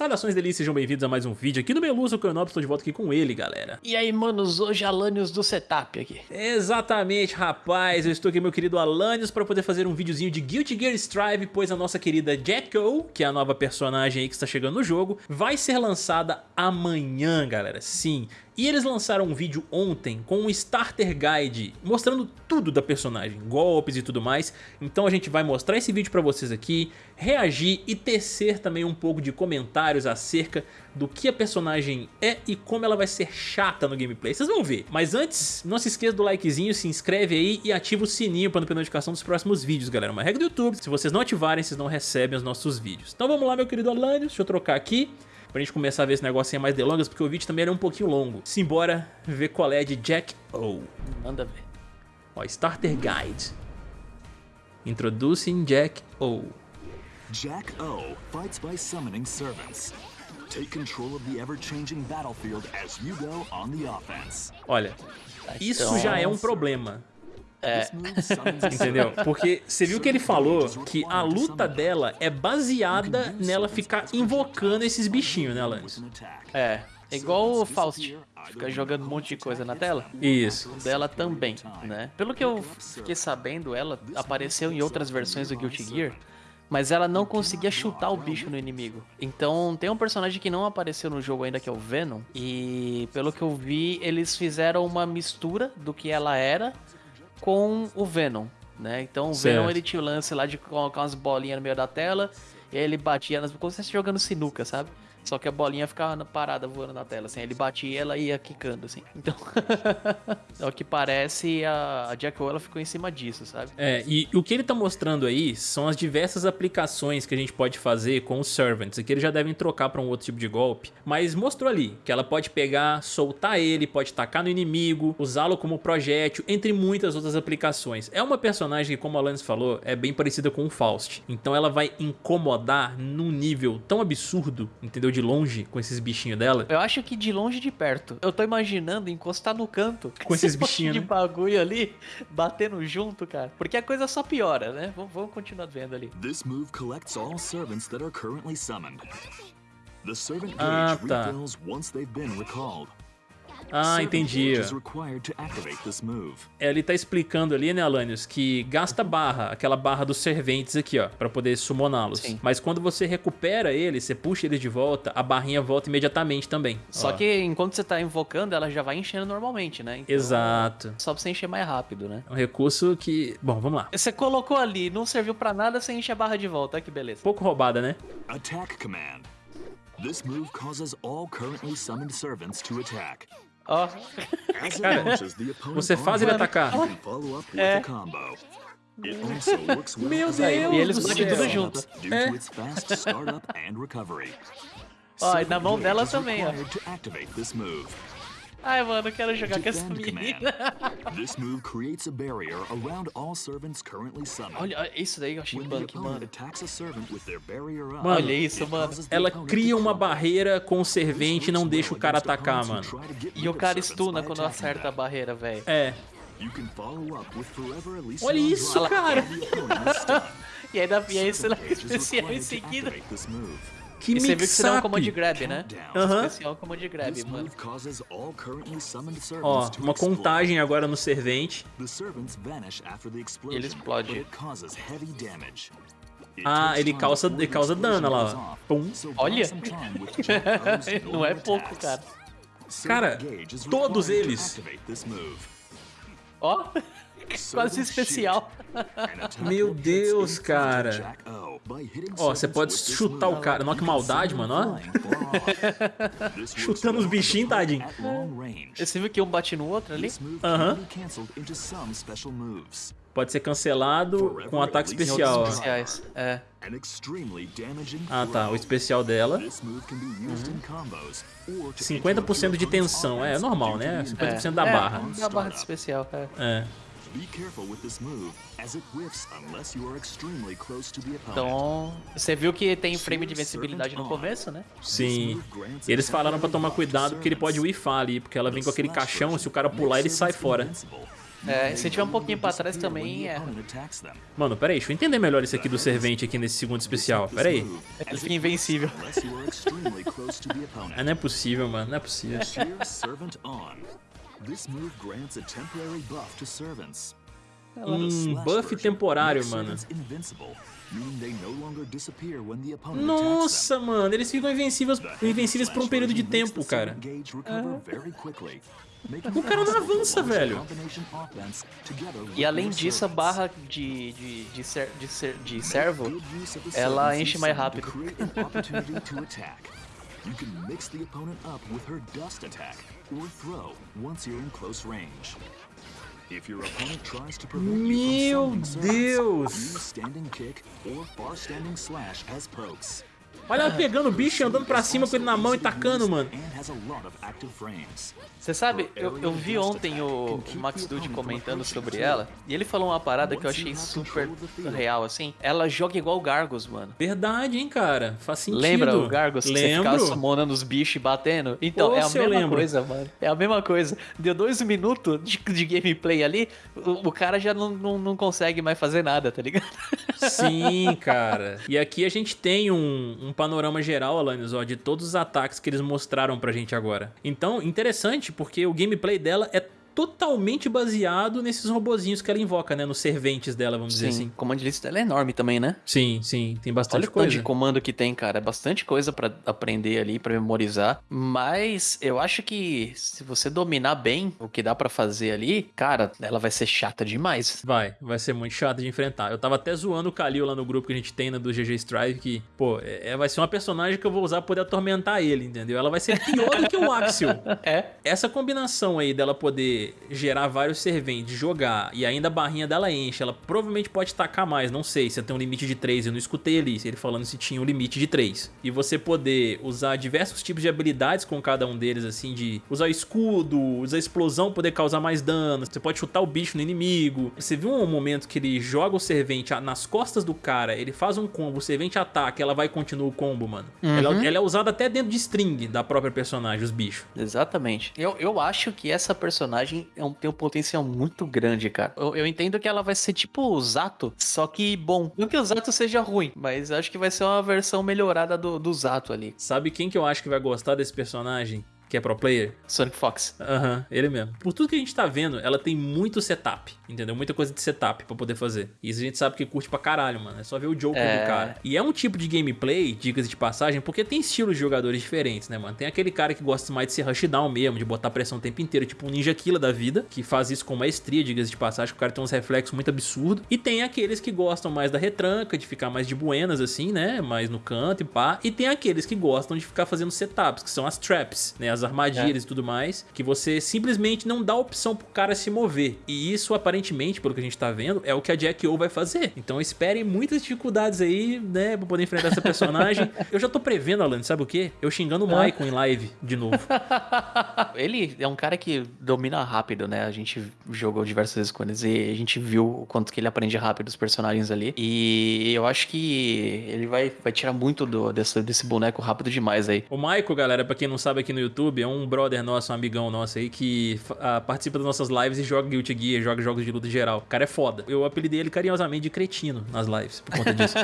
Saudações delícias, sejam bem-vindos a mais um vídeo aqui do Meluso Canop, estou de volta aqui com ele, galera. E aí, manos, hoje Alanios do setup aqui. Exatamente, rapaz, eu estou aqui meu querido Alanios para poder fazer um videozinho de Guilty Gear Strive, pois a nossa querida Jetco, que é a nova personagem aí que está chegando no jogo, vai ser lançada amanhã, galera, sim. E eles lançaram um vídeo ontem com um Starter Guide mostrando tudo da personagem, golpes e tudo mais. Então a gente vai mostrar esse vídeo pra vocês aqui, reagir e tecer também um pouco de comentários acerca do que a personagem é e como ela vai ser chata no gameplay. Vocês vão ver. Mas antes, não se esqueça do likezinho, se inscreve aí e ativa o sininho para não perder notificação dos próximos vídeos, galera. Uma regra do YouTube, se vocês não ativarem, vocês não recebem os nossos vídeos. Então vamos lá, meu querido Alanios, deixa eu trocar aqui pra gente começar a ver esse negocinho mais delongas, porque o vídeo também é um pouquinho longo. Simbora ver qual é de Jack O. Manda ver. Ó, Starter Guide. Introducing Jack O. Jack O fights by summoning servants. Take control of the ever-changing battlefield as you go on the offense. Olha, isso já é um problema. É, Entendeu? Porque você viu que ele falou que a luta dela é baseada nela ficar invocando esses bichinhos, né, Alanis? attack. é. É igual o Faust, fica jogando um monte de coisa na tela. Isso. Dela também, né? Pelo que eu fiquei sabendo, ela apareceu em outras versões do Guilty Gear, mas ela não conseguia chutar o bicho no inimigo. Então tem um personagem que não apareceu no jogo ainda, que é o Venom, e pelo que eu vi, eles fizeram uma mistura do que ela era com o Venom, né? Então o Certo. Venom ele tinha o lance lá de colocar umas bolinhas no meio da tela, e aí ele batia nas. Como se estivesse jogando sinuca, sabe? Só que a bolinha ficava parada voando na tela, assim. Ele batia e ela ia quicando, assim. Então, ao que parece, a, Jack ela ficou em cima disso, sabe? É, e o que ele tá mostrando aí são as diversas aplicações que a gente pode fazer com os Servants. Aqui eles já devem trocar pra um outro tipo de golpe. Mas mostrou ali que ela pode pegar, soltar ele, pode tacar no inimigo, usá-lo como projétil, entre muitas outras aplicações. É uma personagem que, como a Alanis falou, é bem parecida com o Faust. Então ela vai incomodar num nível tão absurdo, entendeu? De longe, com esses bichinhos dela. Eu acho que de longe e de perto. Eu tô imaginando encostar no canto. Com esses bichinhos, de né? bagulho ali, batendo junto, cara. Porque a coisa só piora, né? Vamos, vamos continuar vendo ali. This move collects all servants that are currently summoned. The servant Ah, gauge tá. refills once they've been recalled. Ah, entendi. move. Ele tá explicando ali, né, Alanios, que gasta barra, aquela barra dos serventes aqui, ó, pra poder summoná-los. Mas quando você recupera ele, você puxa ele de volta, a barrinha volta imediatamente também. Só Ó. que enquanto você tá invocando, ela já vai enchendo normalmente, né? Então, Exato. Só pra você encher mais rápido, né? É um recurso que... Bom, vamos lá. Você colocou ali, não serviu pra nada, você enche a barra de volta. Olha que beleza. Pouco roubada, né? Attack command. This move causes all currently summoned servants to attack. Ó, it Cara, você faz ele atacar. É. well Meu Deus e eles batem tudo junto. É. Ó, e na mão dela também, ó. Ai, mano, eu quero jogar com essa menina. command. This move creates a barrier around all servants currently summoned. Olha, isso daí eu achei opponent mano. Mano, Olha isso, mano. Ela cria uma barreira com o servente e não deixa o cara atacar, mano. E o cara estuna quando acerta a barreira, velho. É. Olha isso, cara. E aí, e aí gauge is especial em seguida. Que E você viu que você dá um de grab, né? Aham. Especial comando de grab, mano. Ó, uma contagem agora no servente. Ele explode. but it causes heavy damage. It Ah, ele causa- ele causa dano, lá. Pum. Olha. Não é pouco, cara. Cara, todos eles. Ó, quase especial. Meu Deus, cara. Ó, você pode chutar o cara. Nossa, que You can maldade, mano, ó. Chutando os bichinhos, tadinho. Você viu que um bate no outro ali? Aham. Pode ser cancelado com um ataque especial. Especiais. É. Ah, tá. O especial dela. To 50% de tensão. É offense normal, né? the 50% da é, barra. Da barra de especial, é. É. Be careful with this move, as it whiffs unless you are extremely close to the opponent. Então, você viu que tem frame de invencibilidade no começo, né? Sim. E eles falaram pra tomar cuidado porque ele pode whiffar ali, porque ela vem com aquele caixão, se o cara pular ele sai fora. É, se tiver um pouquinho pra trás também é. Mano, pera aí, deixa eu entender melhor isso aqui do servente aqui nesse segundo especial. Pera aí. Ele fica invencível. Ah, não é possível, mano. Não é possível. Um buff temporário, mano. Nossa, mano, eles ficam invencíveis, invencíveis por um período de tempo, cara. É. O cara não avança, velho. E além disso, a barra de, de, de, ser, de, ser, de servo, ela enche mais rápido. You can mix the opponent up with her dust attack or throw once you're in close range. If your opponent tries to prevent Meu Deus! Use standing kick or far standing slash as pokes. Olha ela pegando o bicho e andando pra cima com ele na mão e tacando, mano. Você sabe, eu, eu vi ontem o, Max Dude comentando sobre ela e ele falou uma parada que eu achei super real, assim. Ela joga igual o Gargos, mano. Verdade, hein, cara? Faz sentido. Lembra o Gargos? Lembro. Que você ficava summonando os bichos e batendo? Então, Pô, é a mesma coisa, mano. É a mesma coisa. Deu dois minutos de, de gameplay ali, o, o cara já não, não, não, consegue mais fazer nada, tá ligado? Sim, cara. E aqui a gente tem um, um panorama geral, Alanis, ó, de todos os ataques que eles mostraram pra gente agora. Então, interessante, porque o gameplay dela é totalmente baseado nesses robozinhos que ela invoca, né? Nos serventes dela, vamos sim, dizer assim. o comando list dela é enorme também, né? Sim, sim, tem bastante Olha coisa. Olha o de comando que tem, cara. É bastante coisa para aprender ali, para memorizar. Mas eu acho que se você dominar bem o que dá para fazer ali, cara, ela vai ser chata demais. Vai, vai ser muito chata de enfrentar. Eu tava até zoando o Kalil lá no grupo que a gente tem, né, do GG Strive, que, pô, é, é, vai ser uma personagem que eu vou usar pra poder atormentar ele, entendeu? Ela vai ser pior do que o Axel. É. Essa combinação aí dela poder gerar vários serventes, jogar e ainda a barrinha dela enche, ela provavelmente pode tacar mais, não sei, se tem um limite de 3, eu não escutei ali, ele falando se tinha um limite de 3. E você poder usar diversos tipos de habilidades com cada um deles, assim, de usar escudo, usar explosão, poder causar mais dano, você pode chutar o bicho no inimigo. Você viu um momento que ele joga o servente nas costas do cara, ele faz um combo, o servente ataca, ela vai e continua o combo, mano. Uhum. Ela, ela, é usada até dentro de string da própria personagem, os bichos. Exatamente. Eu, eu acho que essa personagem é um, tem um potencial muito grande, cara. Eu, eu, entendo que ela vai ser tipo o Zato, só que bom. Não que o Zato seja ruim, mas acho que vai ser uma versão melhorada do, do Zato ali. Sabe quem que eu acho que vai gostar desse personagem? Que é pro player. Sonic Fox. Aham, uhum, ele mesmo. Por tudo que a gente tá vendo, ela tem muito setup, entendeu? Muita coisa de setup pra poder fazer. E isso a gente sabe que curte pra caralho, mano. É só ver o Joker é... do cara. E é um tipo de gameplay, dicas de passagem, porque tem estilos de jogadores diferentes, né, mano? Tem aquele cara que gosta mais de ser rushdown mesmo, de botar pressão o tempo inteiro, tipo um Ninja Killer da vida, que faz isso com maestria, dicas de passagem, que o cara tem uns reflexos muito absurdos. E tem aqueles que gostam mais da retranca, de ficar mais de buenas, assim, né? Mais no canto e pá. E tem aqueles que gostam de ficar fazendo setups, que são as traps, né? As armadilhas é. e tudo tudo mais, que você simplesmente não dá opção pro cara se mover. E isso, aparentemente, pelo que a gente tá vendo, é o que a Jack O vai fazer. Então esperem muitas dificuldades aí, né, pra poder enfrentar essa personagem. Eu já tô prevendo, Alan, sabe o quê? Eu xingando o Michael em live de novo. ele é um cara que domina rápido, né? A gente jogou diversas vezes com eles e a gente viu o quanto que ele aprende rápido os personagens ali. E eu acho que ele vai, vai tirar muito do, desse, desse boneco rápido demais aí. O Michael, galera, pra quem não sabe aqui no YouTube, é um brother nosso, um amigão nosso aí, que uh, participa das nossas lives e joga Guilty Gear, joga jogos de luta em geral. O cara é foda. Eu apelidei ele carinhosamente de cretino nas lives, por conta disso.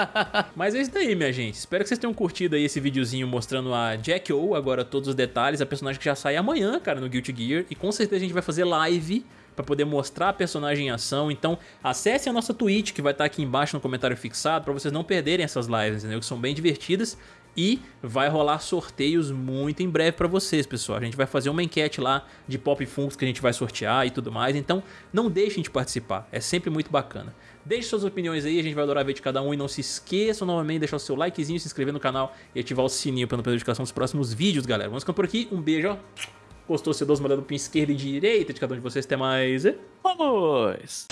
Mas é isso daí, minha gente. Espero que vocês tenham curtido aí esse videozinho mostrando a Jack O, agora todos os detalhes, a personagem que já sai amanhã, cara, no Guilty Gear. E com certeza a gente vai fazer live para poder mostrar a personagem em ação. Então, acesse a nossa Twitch, que vai estar aqui embaixo no comentário fixado, para vocês não perderem essas lives, entendeu? Que são bem divertidas. E vai rolar sorteios muito em breve para vocês, pessoal. A gente vai fazer uma enquete lá de Pop Funkos que a gente vai sortear e tudo mais. Então não deixem de participar, é sempre muito bacana. Deixe suas opiniões aí, a gente vai adorar ver de cada um. E não se esqueçam novamente de deixar o seu likezinho, se inscrever no canal e ativar o sininho para não perder notificação dos próximos vídeos, galera. Vamos ficando por aqui, um beijo, ó. Gostou, se olhada no pin esquerda e direita de cada um de vocês. Até mais. Vamos!